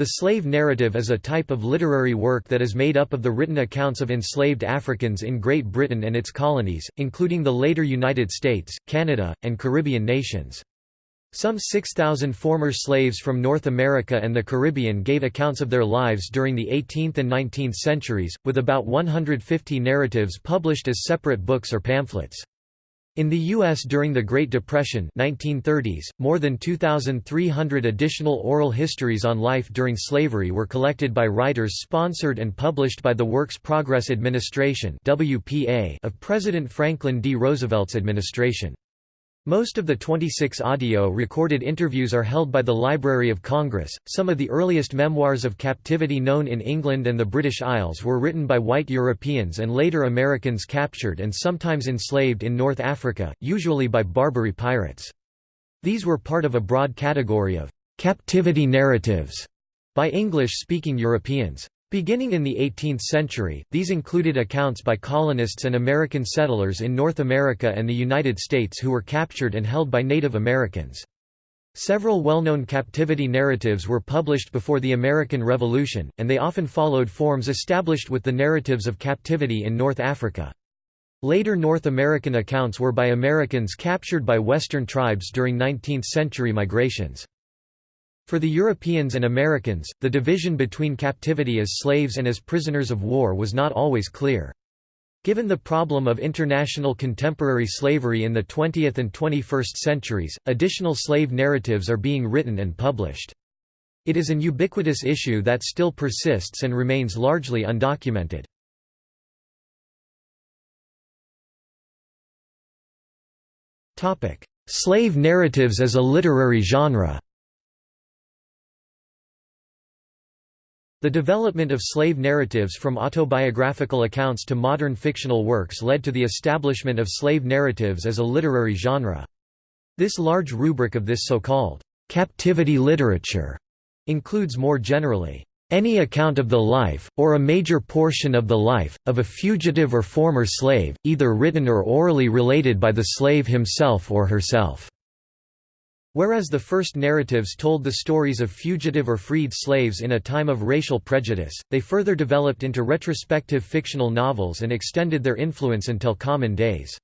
The slave narrative is a type of literary work that is made up of the written accounts of enslaved Africans in Great Britain and its colonies, including the later United States, Canada, and Caribbean nations. Some 6,000 former slaves from North America and the Caribbean gave accounts of their lives during the 18th and 19th centuries, with about 150 narratives published as separate books or pamphlets. In the U.S. during the Great Depression 1930s, more than 2,300 additional oral histories on life during slavery were collected by writers sponsored and published by the Works Progress Administration of President Franklin D. Roosevelt's administration. Most of the 26 audio-recorded interviews are held by the Library of Congress. Some of the earliest memoirs of captivity known in England and the British Isles were written by white Europeans and later Americans captured and sometimes enslaved in North Africa, usually by Barbary pirates. These were part of a broad category of captivity narratives by English-speaking Europeans. Beginning in the 18th century, these included accounts by colonists and American settlers in North America and the United States who were captured and held by Native Americans. Several well-known captivity narratives were published before the American Revolution, and they often followed forms established with the narratives of captivity in North Africa. Later North American accounts were by Americans captured by Western tribes during 19th-century migrations. For the Europeans and Americans, the division between captivity as slaves and as prisoners of war was not always clear. Given the problem of international contemporary slavery in the 20th and 21st centuries, additional slave narratives are being written and published. It is an ubiquitous issue that still persists and remains largely undocumented. Slave narratives as a literary genre The development of slave narratives from autobiographical accounts to modern fictional works led to the establishment of slave narratives as a literary genre. This large rubric of this so-called captivity literature includes more generally any account of the life, or a major portion of the life, of a fugitive or former slave, either written or orally related by the slave himself or herself. Whereas the first narratives told the stories of fugitive or freed slaves in a time of racial prejudice, they further developed into retrospective fictional novels and extended their influence until common days.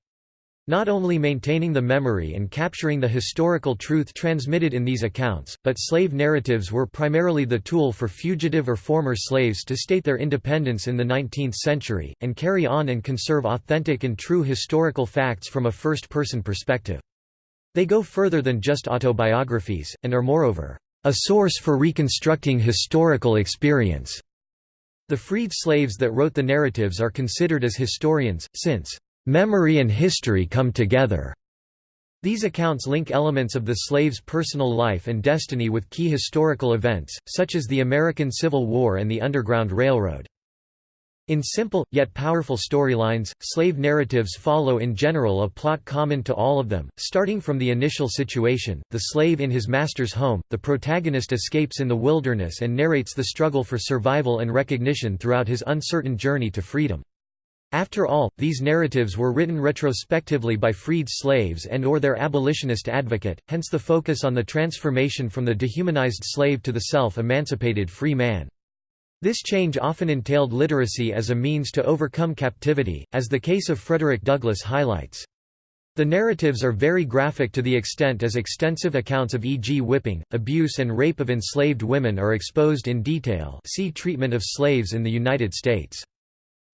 Not only maintaining the memory and capturing the historical truth transmitted in these accounts, but slave narratives were primarily the tool for fugitive or former slaves to state their independence in the 19th century, and carry on and conserve authentic and true historical facts from a first-person perspective. They go further than just autobiographies, and are moreover, a source for reconstructing historical experience. The freed slaves that wrote the narratives are considered as historians, since memory and history come together. These accounts link elements of the slave's personal life and destiny with key historical events, such as the American Civil War and the Underground Railroad. In simple, yet powerful storylines, slave narratives follow in general a plot common to all of them, starting from the initial situation, the slave in his master's home, the protagonist escapes in the wilderness and narrates the struggle for survival and recognition throughout his uncertain journey to freedom. After all, these narratives were written retrospectively by freed slaves and or their abolitionist advocate, hence the focus on the transformation from the dehumanized slave to the self-emancipated free man. This change often entailed literacy as a means to overcome captivity, as the case of Frederick Douglass highlights. The narratives are very graphic to the extent as extensive accounts of e.g. whipping, abuse and rape of enslaved women are exposed in detail see treatment of slaves in the United States.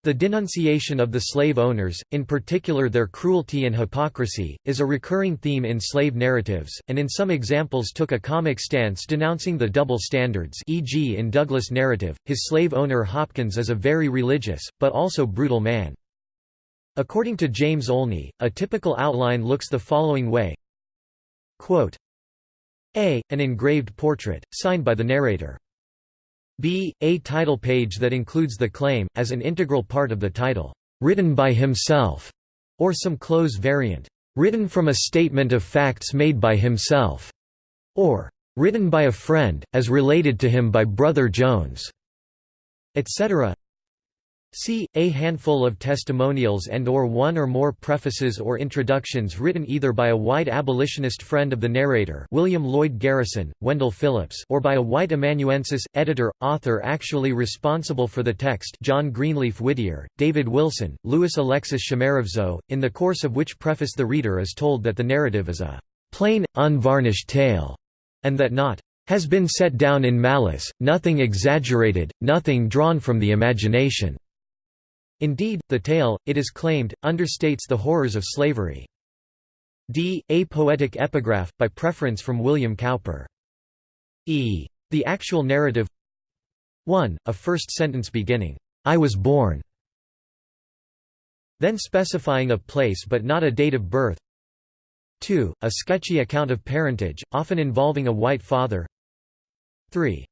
The denunciation of the slave owners, in particular their cruelty and hypocrisy, is a recurring theme in slave narratives, and in some examples took a comic stance denouncing the double standards e.g. in Douglass' narrative, his slave owner Hopkins is a very religious, but also brutal man. According to James Olney, a typical outline looks the following way Quote, A. An engraved portrait, signed by the narrator. B. A title page that includes the claim, as an integral part of the title, "'Written by himself' or some close variant, "'Written from a statement of facts made by himself' or "'Written by a friend, as related to him by Brother Jones' etc. c. A handful of testimonials and or one or more prefaces or introductions written either by a white abolitionist friend of the narrator William Lloyd Garrison, Wendell Phillips or by a white amanuensis, editor, author actually responsible for the text John Greenleaf Whittier, David Wilson, Louis Alexis Chamerovzow, in the course of which preface the reader is told that the narrative is a «plain, unvarnished tale», and that not «has been set down in malice, nothing exaggerated, nothing drawn from the imagination». Indeed, the tale, it is claimed, understates the horrors of slavery. d. A poetic epigraph, by preference from William Cowper. e. The actual narrative 1. A first sentence beginning, "'I was born' then specifying a place but not a date of birth 2. A sketchy account of parentage, often involving a white father 3.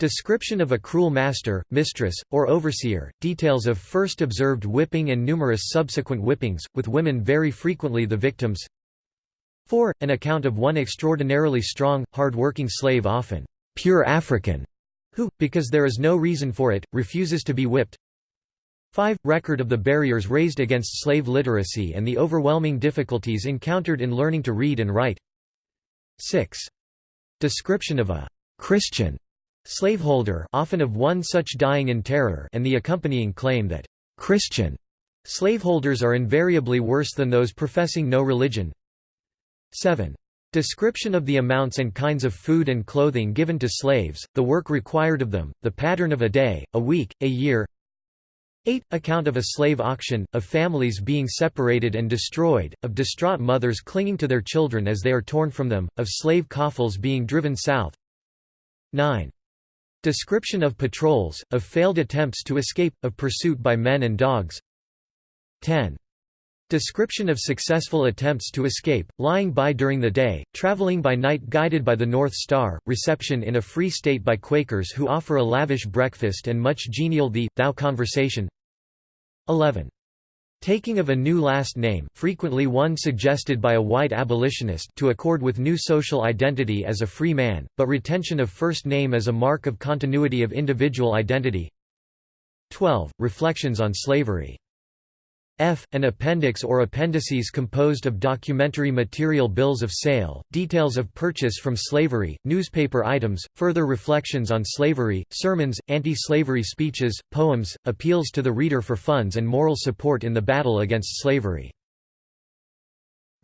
Description of a cruel master, mistress, or overseer, details of first observed whipping and numerous subsequent whippings, with women very frequently the victims 4. An account of one extraordinarily strong, hard-working slave often pure African, who, because there is no reason for it, refuses to be whipped 5. Record of the barriers raised against slave literacy and the overwhelming difficulties encountered in learning to read and write 6. Description of a «Christian» Slaveholder often of one such dying in terror and the accompanying claim that «Christian» slaveholders are invariably worse than those professing no religion 7. Description of the amounts and kinds of food and clothing given to slaves, the work required of them, the pattern of a day, a week, a year 8. Account of a slave auction, of families being separated and destroyed, of distraught mothers clinging to their children as they are torn from them, of slave coffles being driven south 9. Description of patrols, of failed attempts to escape, of pursuit by men and dogs 10. Description of successful attempts to escape, lying by during the day, traveling by night guided by the North Star, reception in a free state by Quakers who offer a lavish breakfast and much genial thee, thou conversation 11. Taking of a new last name frequently one suggested by a white abolitionist to accord with new social identity as a free man, but retention of first name as a mark of continuity of individual identity 12. Reflections on slavery F. An appendix or appendices composed of documentary material bills of sale, details of purchase from slavery, newspaper items, further reflections on slavery, sermons, anti-slavery speeches, poems, appeals to the reader for funds and moral support in the battle against slavery.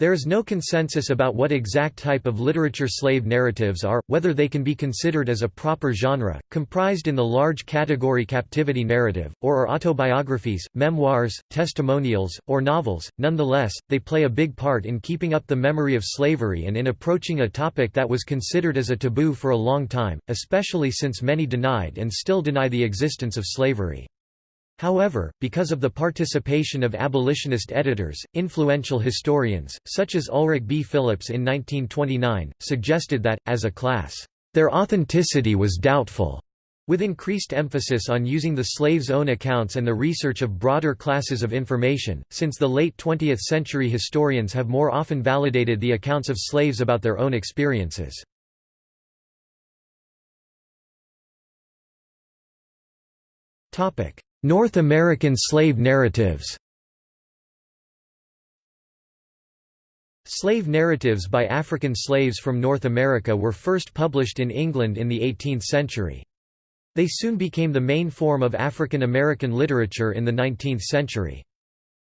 There is no consensus about what exact type of literature slave narratives are, whether they can be considered as a proper genre, comprised in the large category captivity narrative, or are autobiographies, memoirs, testimonials, or novels. Nonetheless, they play a big part in keeping up the memory of slavery and in approaching a topic that was considered as a taboo for a long time, especially since many denied and still deny the existence of slavery. However, because of the participation of abolitionist editors, influential historians, such as Ulrich B. Phillips in 1929, suggested that, as a class, their authenticity was doubtful. With increased emphasis on using the slaves' own accounts and the research of broader classes of information, since the late 20th century historians have more often validated the accounts of slaves about their own experiences. North American slave narratives Slave narratives by African slaves from North America were first published in England in the 18th century. They soon became the main form of African American literature in the 19th century.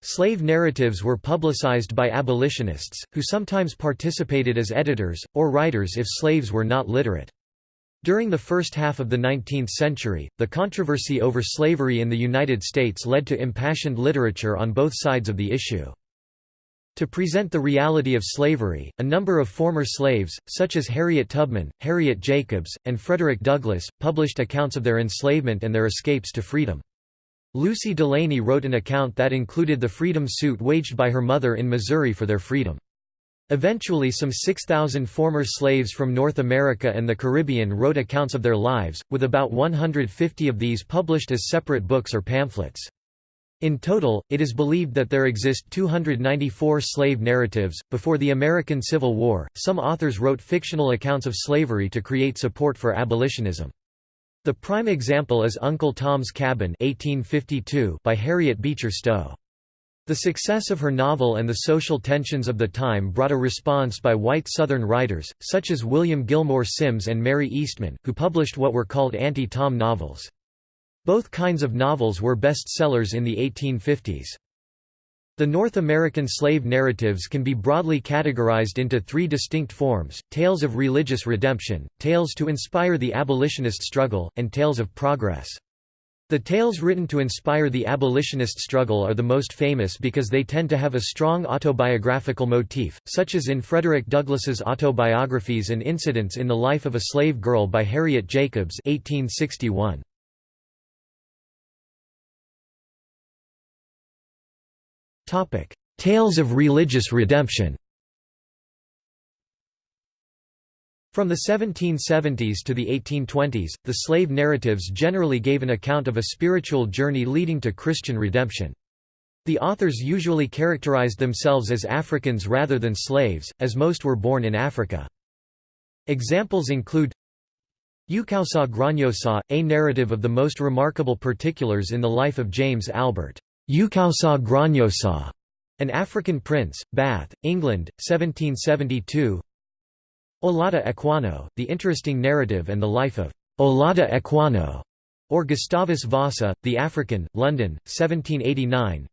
Slave narratives were publicized by abolitionists, who sometimes participated as editors, or writers if slaves were not literate. During the first half of the 19th century, the controversy over slavery in the United States led to impassioned literature on both sides of the issue. To present the reality of slavery, a number of former slaves, such as Harriet Tubman, Harriet Jacobs, and Frederick Douglass, published accounts of their enslavement and their escapes to freedom. Lucy Delaney wrote an account that included the freedom suit waged by her mother in Missouri for their freedom. Eventually some 6,000 former slaves from North America and the Caribbean wrote accounts of their lives, with about 150 of these published as separate books or pamphlets. In total, it is believed that there exist 294 slave narratives. Before the American Civil War, some authors wrote fictional accounts of slavery to create support for abolitionism. The prime example is Uncle Tom's Cabin 1852 by Harriet Beecher Stowe. The success of her novel and the social tensions of the time brought a response by white Southern writers, such as William Gilmore Simms and Mary Eastman, who published what were called anti-Tom novels. Both kinds of novels were bestsellers in the 1850s. The North American slave narratives can be broadly categorized into three distinct forms, tales of religious redemption, tales to inspire the abolitionist struggle, and tales of progress. The tales written to inspire the abolitionist struggle are the most famous because they tend to have a strong autobiographical motif, such as in Frederick Douglass's autobiographies and incidents in the life of a slave girl by Harriet Jacobs 1861. Tales of religious redemption From the 1770s to the 1820s, the slave narratives generally gave an account of a spiritual journey leading to Christian redemption. The authors usually characterized themselves as Africans rather than slaves, as most were born in Africa. Examples include Ukawsaw Gronniosaw, a narrative of the most remarkable particulars in the life of James Albert Ukawsaw Gronniosaw, an African prince, Bath, England, 1772 Olaudah Equiano, the interesting narrative and the life of Olaudah Equiano, or Gustavus Vassa, the African, London, 1789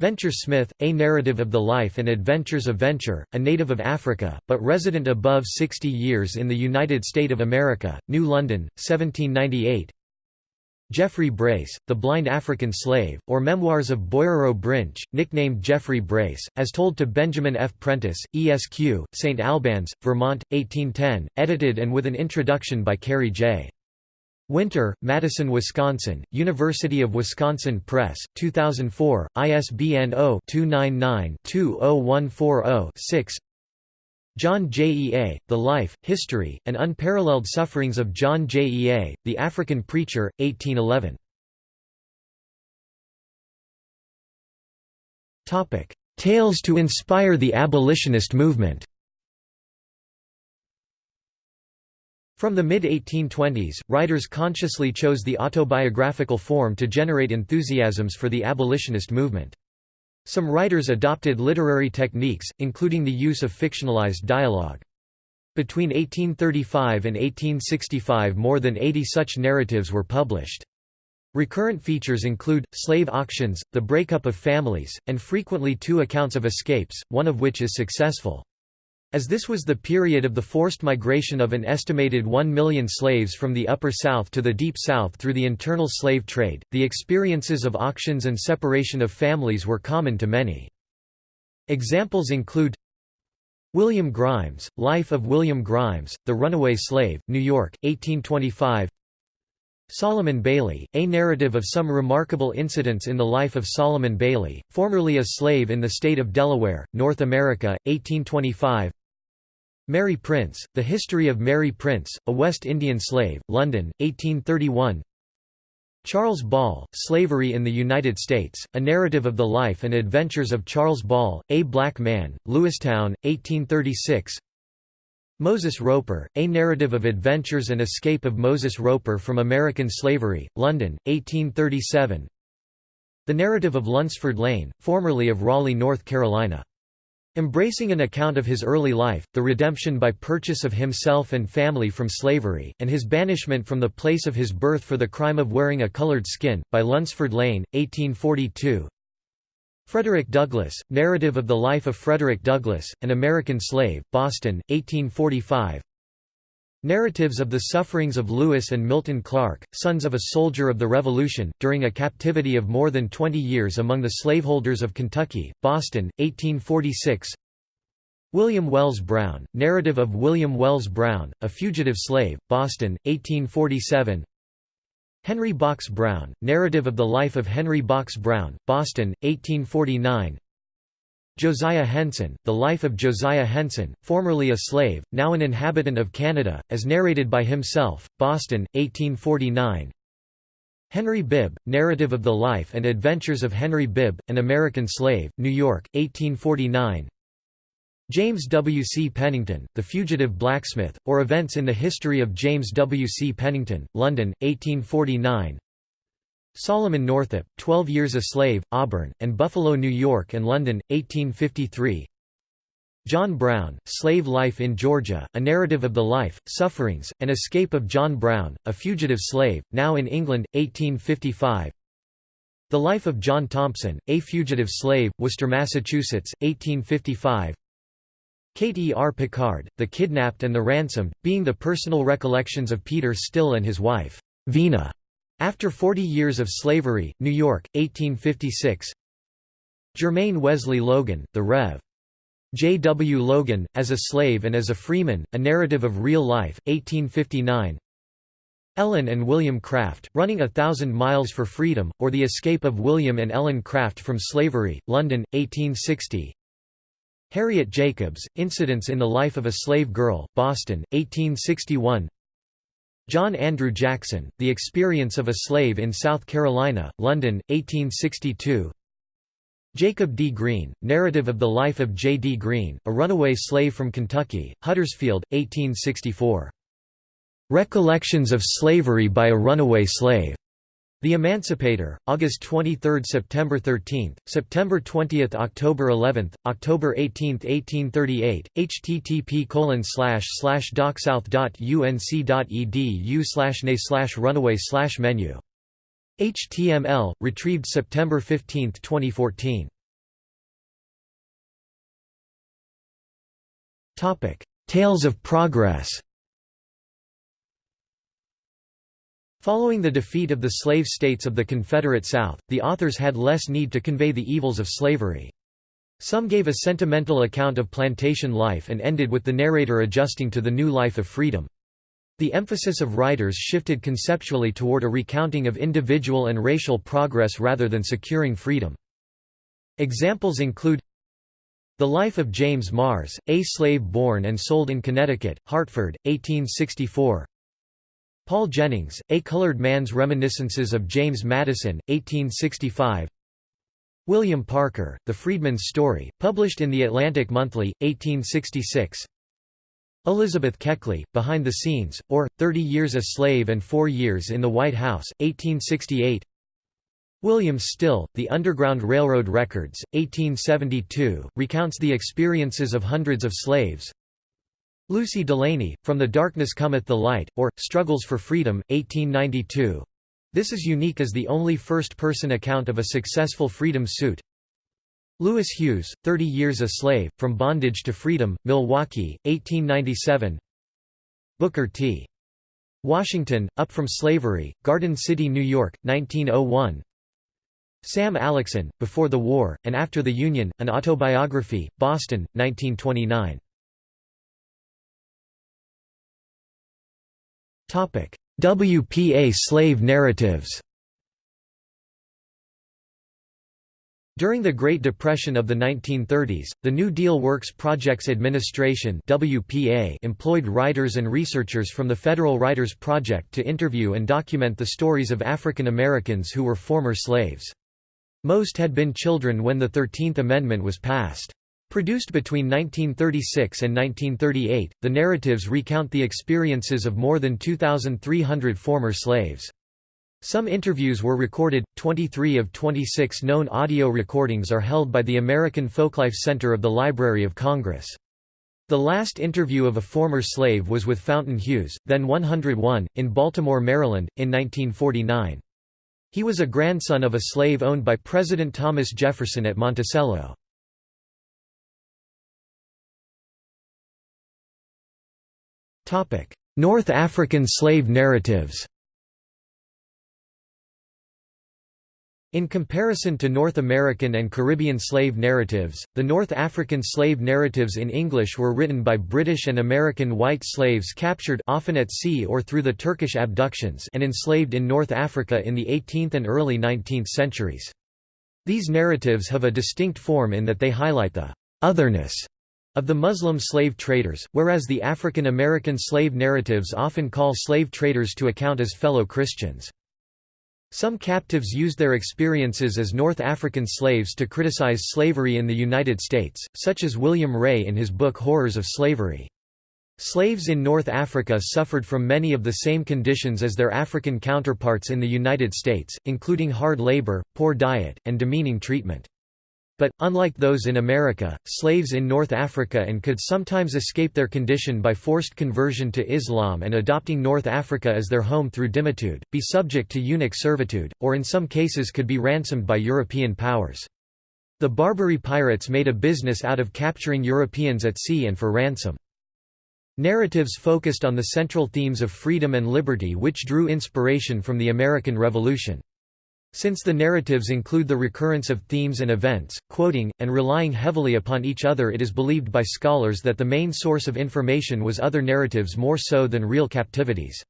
Venture Smith, a narrative of the life and adventures of Venture, a native of Africa, but resident above 60 years in the United States of America, New London, 1798 Jeffrey Brace, The Blind African Slave, or Memoirs of Boyrereau Brinch, nicknamed Jeffrey Brace, as told to Benjamin F. Prentice, ESQ, St. Albans, Vermont, 1810, edited and with an introduction by Kari J. Winter, Madison, Wisconsin, University of Wisconsin Press, 2004, ISBN 0-299-20140-6 John Jea, The Life, History, and Unparalleled Sufferings of John Jea, the African Preacher, 1811. Tales to inspire the abolitionist movement From the mid-1820s, writers consciously chose the autobiographical form to generate enthusiasms for the abolitionist movement. Some writers adopted literary techniques, including the use of fictionalized dialogue. Between 1835 and 1865 more than 80 such narratives were published. Recurrent features include, slave auctions, the breakup of families, and frequently two accounts of escapes, one of which is successful. As this was the period of the forced migration of an estimated 1 million slaves from the Upper South to the Deep South through the internal slave trade, the experiences of auctions and separation of families were common to many. Examples include William Grimes, Life of William Grimes, The Runaway Slave, New York, 1825 Solomon Bayley, a narrative of some remarkable incidents in the life of Solomon Bayley, formerly a slave in the state of Delaware, North America, 1825 Mary Prince, The History of Mary Prince, a West Indian Slave, London, 1831 Charles Ball, Slavery in the United States, a narrative of the life and adventures of Charles Ball, a black man, Lewistown, 1836 Moses Roper, A Narrative of Adventures and Escape of Moses Roper from American Slavery, London, 1837 The Narrative of Lunsford Lane, formerly of Raleigh, North Carolina Embracing an account of his early life, the redemption by purchase of himself and family from slavery, and his banishment from the place of his birth for the crime of wearing a colored skin, by Lunsford Lane, 1842 Frederick Douglass, Narrative of the Life of Frederick Douglass, an American Slave, Boston, 1845 Narratives of the Sufferings of Lewis and Milton Clark, sons of a soldier of the Revolution, during a captivity of more than 20 years among the slaveholders of Kentucky, Boston, 1846 William Wells Brown, Narrative of William Wells Brown, a fugitive slave, Boston, 1847 Henry Box Brown, Narrative of the Life of Henry Box Brown, Boston, 1849 Josiah Henson, The Life of Josiah Henson, formerly a slave, now an inhabitant of Canada, as narrated by himself, Boston, 1849 Henry Bibb, Narrative of the Life and Adventures of Henry Bibb, an American Slave, New York, 1849 James W. C. Pennington, The Fugitive Blacksmith, or Events in the History of James W. C. Pennington, London, 1849 Solomon Northup, Twelve Years a Slave, Auburn, and Buffalo, New York and London, 1853 John Brown, Slave Life in Georgia, A Narrative of the Life, Sufferings, and Escape of John Brown, a Fugitive Slave, now in England, 1855 The Life of John Thompson, A Fugitive Slave, Worcester, Massachusetts, 1855 Kate E. R. Pickard, The Kidnapped and the Ransomed, being the personal recollections of Peter Still and his wife, Vina. After Forty Years of Slavery, New York, 1856 Jermain Wesley Loguen, The Rev. J. W. Loguen, As a Slave and as a Freeman, A Narrative of Real Life, 1859 Ellen and William Craft, Running a Thousand Miles for Freedom, or The Escape of William and Ellen Craft from Slavery, London, 1860 Harriet Jacobs, Incidents in the Life of a Slave Girl, Boston, 1861 John Andrew Jackson, The Experience of a Slave in South Carolina, London, 1862 Jacob D. Green, Narrative of the Life of J. D. Green, a runaway slave from Kentucky, Huddersfield, 1864. Recollections of Slavery by a Runaway Slave. The Emancipator, August 23, September 13, September 20, October 11, October 18, 1838. http colon slash slash docsouth.unc.edu slash na slash runaway slash menu. HTML retrieved September 15, 2014. Topic: Tales of Progress. Following the defeat of the slave states of the Confederate South, the authors had less need to convey the evils of slavery. Some gave a sentimental account of plantation life and ended with the narrator adjusting to the new life of freedom. The emphasis of writers shifted conceptually toward a recounting of individual and racial progress rather than securing freedom. Examples include The Life of James Mars, a slave born and sold in Connecticut, Hartford, 1864 Paul Jennings, A Colored Man's Reminiscences of James Madison, 1865 William Parker, The Freedman's Story, published in The Atlantic Monthly, 1866 Elizabeth Keckley, Behind the Scenes, or, Thirty Years a Slave and Four Years in the White House, 1868 William Still, The Underground Railroad Records, 1872, recounts the experiences of hundreds of slaves Lucy Delaney, From the Darkness Cometh the Light, or, Struggles for Freedom, 1892. This is unique as the only first-person account of a successful freedom suit. Louis Hughes, Thirty Years a Slave, From Bondage to Freedom, Milwaukee, 1897 Booker T. Washington, Up from Slavery, Garden City, New York, 1901 Sam Aleckson, Before the War, and After the Union, An Autobiography, Boston, 1929 WPA slave narratives During the Great Depression of the 1930s, the New Deal Works Projects Administration WPA employed writers and researchers from the Federal Writers Project to interview and document the stories of African Americans who were former slaves. Most had been children when the Thirteenth Amendment was passed. Produced between 1936 and 1938, the narratives recount the experiences of more than 2,300 former slaves. Some interviews were recorded, 23 of 26 known audio recordings are held by the American Folklife Center of the Library of Congress. The last interview of a former slave was with Fountain Hughes, then 101, in Baltimore, Maryland, in 1949. He was a grandson of a slave owned by President Thomas Jefferson at Monticello. North African slave narratives In comparison to North American and Caribbean slave narratives, the North African slave narratives in English were written by British and American white slaves captured often at sea or through the Turkish abductions and enslaved in North Africa in the 18th and early 19th centuries. These narratives have a distinct form in that they highlight the «otherness» of the Muslim slave traders, whereas the African American slave narratives often call slave traders to account as fellow Christians. Some captives used their experiences as North African slaves to criticize slavery in the United States, such as William Ray in his book Horrors of Slavery. Slaves in North Africa suffered from many of the same conditions as their African counterparts in the United States, including hard labor, poor diet, and demeaning treatment. But, unlike those in America, slaves in North Africa and could sometimes escape their condition by forced conversion to Islam and adopting North Africa as their home through dhimmitude, be subject to eunuch servitude, or in some cases could be ransomed by European powers. The Barbary pirates made a business out of capturing Europeans at sea and for ransom. Narratives focused on the central themes of freedom and liberty which drew inspiration from the American Revolution. Since the narratives include the recurrence of themes and events, quoting, and relying heavily upon each other it is believed by scholars that the main source of information was other narratives more so than real captivities.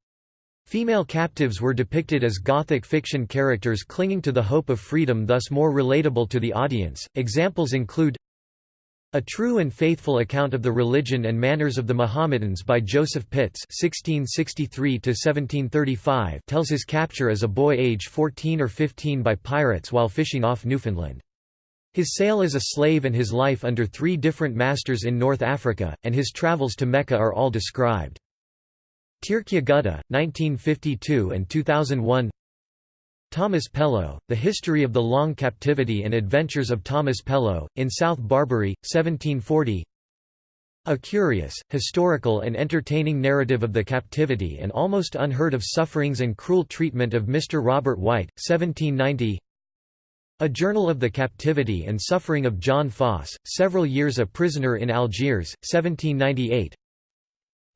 Female captives were depicted as Gothic fiction characters clinging to the hope of freedom thus more relatable to the audience. Examples include a True and Faithful Account of the Religion and Manners of the Mohammedans by Joseph Pitts (1663–1735) tells his capture as a boy age 14 or 15 by pirates while fishing off Newfoundland. His sale as a slave and his life under three different masters in North Africa, and his travels to Mecca are all described. Tirkya Gutta, 1952 and 2001 Thomas Pellow, The History of the Long Captivity and Adventures of Thomas Pellow, in South Barbary, 1740 A curious, historical and entertaining narrative of the captivity and almost unheard of sufferings and cruel treatment of Mr. Robert White, 1790 A Journal of the Captivity and Suffering of John Foss, several years a prisoner in Algiers, 1798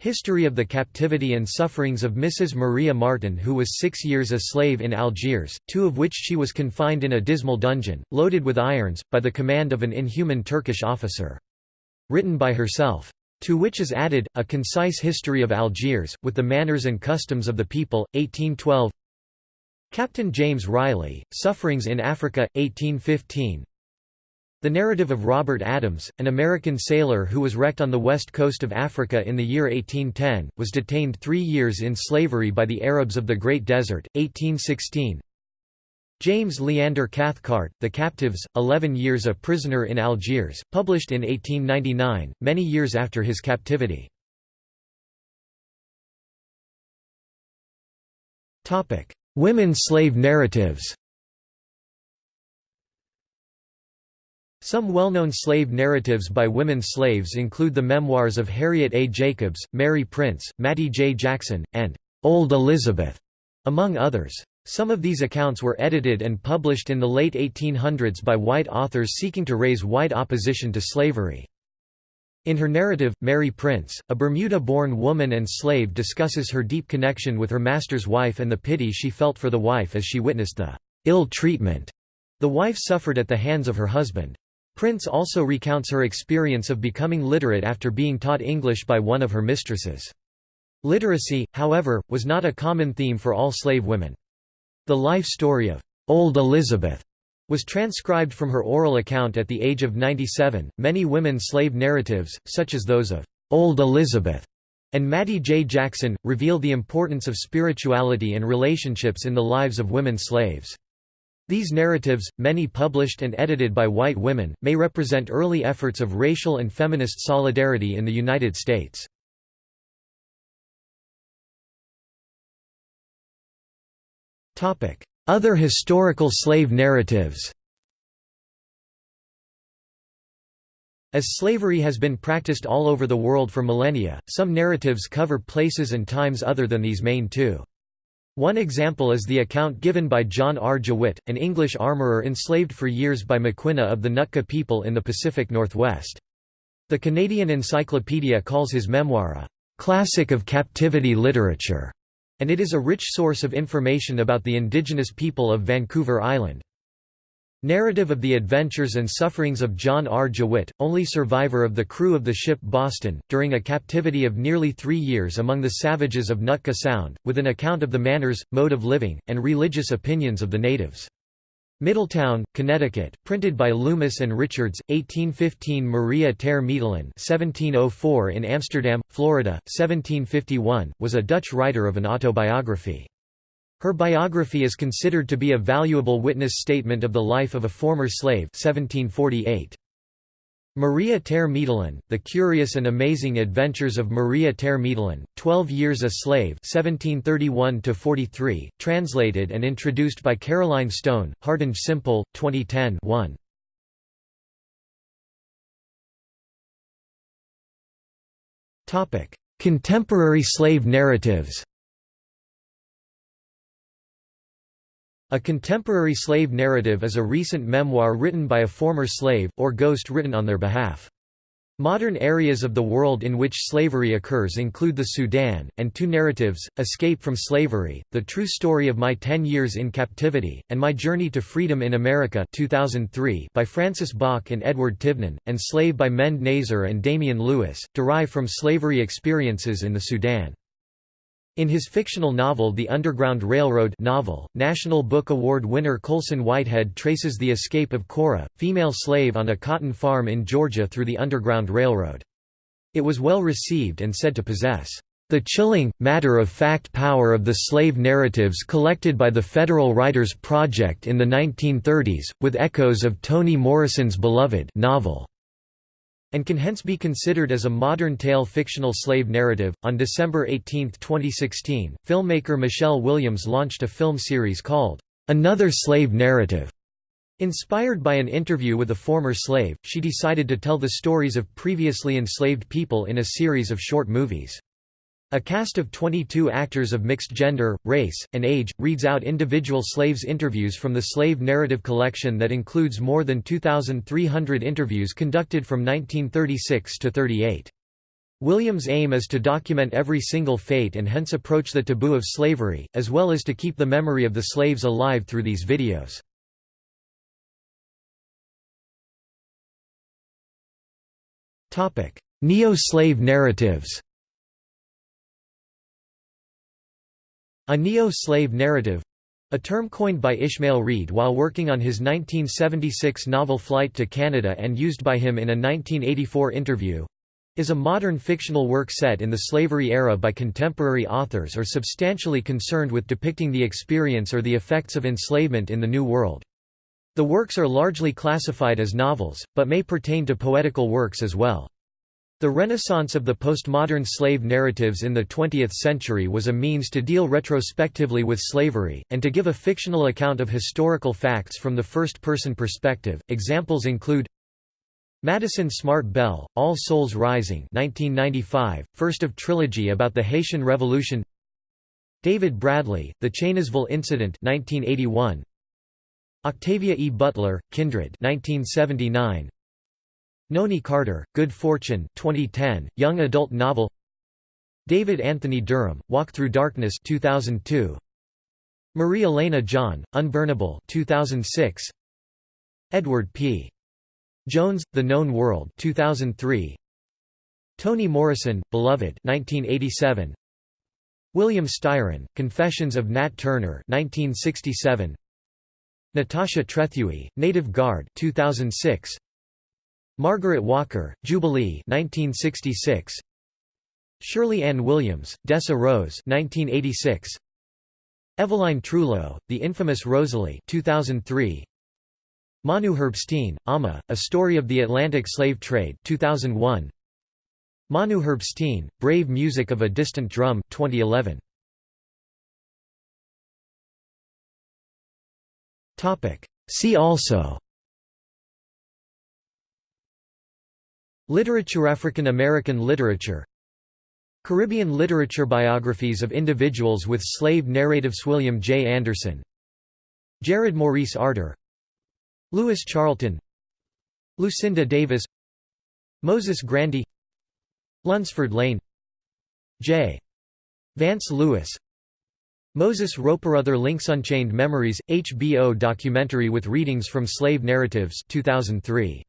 History of the Captivity and Sufferings of Mrs. Maria Martin who was six years a slave in Algiers, two of which she was confined in a dismal dungeon, loaded with irons, by the command of an inhuman Turkish officer. Written by herself. To which is added, a concise history of Algiers, with the manners and customs of the people, 1812 Captain James Riley, Sufferings in Africa, 1815 the narrative of Robert Adams, an American sailor who was wrecked on the west coast of Africa in the year 1810, was detained three years in slavery by the Arabs of the Great Desert, 1816. James Leander Cathcart, The Captives, Eleven Years a Prisoner in Algiers, published in 1899, many years after his captivity. Women slave narratives Some well-known slave narratives by women slaves include the memoirs of Harriet A. Jacobs, Mary Prince, Mattie J. Jackson, and Old Elizabeth, among others. Some of these accounts were edited and published in the late 1800s by white authors seeking to raise white opposition to slavery. In her narrative, Mary Prince, a Bermuda-born woman and slave discusses her deep connection with her master's wife and the pity she felt for the wife as she witnessed the ill treatment the wife suffered at the hands of her husband. Prince also recounts her experience of becoming literate after being taught English by one of her mistresses. Literacy, however, was not a common theme for all slave women. The life story of Old Elizabeth was transcribed from her oral account at the age of 97. Many women slave narratives, such as those of Old Elizabeth and Mattie J. Jackson, reveal the importance of spirituality and relationships in the lives of women slaves. These narratives, many published and edited by white women, may represent early efforts of racial and feminist solidarity in the United States. Other historical slave narratives As slavery has been practiced all over the world for millennia, some narratives cover places and times other than these main two. One example is the account given by John R. Jewett, an English armourer enslaved for years by Maquina of the Nootka people in the Pacific Northwest. The Canadian Encyclopedia calls his memoir a «classic of captivity literature», and it is a rich source of information about the indigenous people of Vancouver Island. Narrative of the adventures and sufferings of John R. Jewett, only survivor of the crew of the ship Boston, during a captivity of nearly three years among the savages of Nootka Sound, with an account of the manners, mode of living, and religious opinions of the natives. Middletown, Connecticut, printed by Loomis and Richards, 1815 Maria ter Meetelen 1704 in Amsterdam, Florida, 1751, was a Dutch writer of an autobiography. Her biography is considered to be a valuable witness statement of the life of a former slave 1748. Maria ter Meetelen, The Curious and Amazing Adventures of Maria ter Meetelen, Twelve Years a Slave 1731 translated and introduced by Caroline Stone, Hardinge Simpole, 2010 1. Contemporary slave narratives A contemporary slave narrative is a recent memoir written by a former slave, or ghost written on their behalf. Modern areas of the world in which slavery occurs include the Sudan, and two narratives, Escape from Slavery, The True Story of My Ten Years in Captivity, and My Journey to Freedom in America 2003 by Francis Bok and Edward Tivnan, and Slave by Mende Nazer and Damian Lewis, derive from slavery experiences in the Sudan. In his fictional novel The Underground Railroad novel, National Book Award winner Colson Whitehead traces the escape of Cora, female slave on a cotton farm in Georgia through the Underground Railroad. It was well received and said to possess the chilling, matter-of-fact power of the slave narratives collected by the Federal Writers Project in the 1930s, with echoes of Toni Morrison's beloved novel and can hence be considered as a modern tale fictional slave narrative. On December 18, 2016, filmmaker Michelle Williams launched a film series called Another Slave Narrative. Inspired by an interview with a former slave, she decided to tell the stories of previously enslaved people in a series of short movies. A cast of 22 actors of mixed gender, race, and age, reads out individual slaves' interviews from the slave narrative collection that includes more than 2,300 interviews conducted from 1936 to 38. Williams' aim is to document every single fate and hence approach the taboo of slavery, as well as to keep the memory of the slaves alive through these videos. Neo-slave narratives A neo-slave narrative a term coined by Ishmael Reed while working on his 1976 novel Flight to Canada and used by him in a 1984 interview is a modern fictional work set in the slavery era by contemporary authors or substantially concerned with depicting the experience or the effects of enslavement in the New World. The works are largely classified as novels, but may pertain to poetical works as well. The renaissance of the postmodern slave narratives in the 20th century was a means to deal retrospectively with slavery, and to give a fictional account of historical facts from the first-person perspective. Examples include Madison Smart Bell, All Souls Rising 1995, first of trilogy about the Haitian Revolution David Bradley, The Chaneysville Incident 1981, Octavia E. Butler, Kindred 1979, Noni Carter, Good Fortune 2010, young adult novel David Anthony Durham, Walk Through Darkness 2002. Marie Elena John, Unburnable 2006. Edward P. Jones, The Known World 2003. Toni Morrison, Beloved 1987. William Styron, Confessions of Nat Turner 1967. Natasha Trethewey, Native Guard 2006. Margaret Walker, Jubilee 1966. Sherley Anne Williams, Dessa Rose 1986. Evelyne Trouillot, The Infamous Rosalie 2003. Manu Herbstein, Amma, A Story of the Atlantic Slave Trade 2001. Manu Herbstein, Brave Music of a Distant Drum 2011. See also Literature African American literature. Caribbean literature biographies of individuals with slave narratives William J. Anderson. Jared Maurice Arter Lewis Charlton. Lucinda Davis. Moses Grandy. Lunsford Lane. J. Vance Lewis. Moses Roperother Links Unchained Memories, HBO documentary with readings from slave narratives 2003.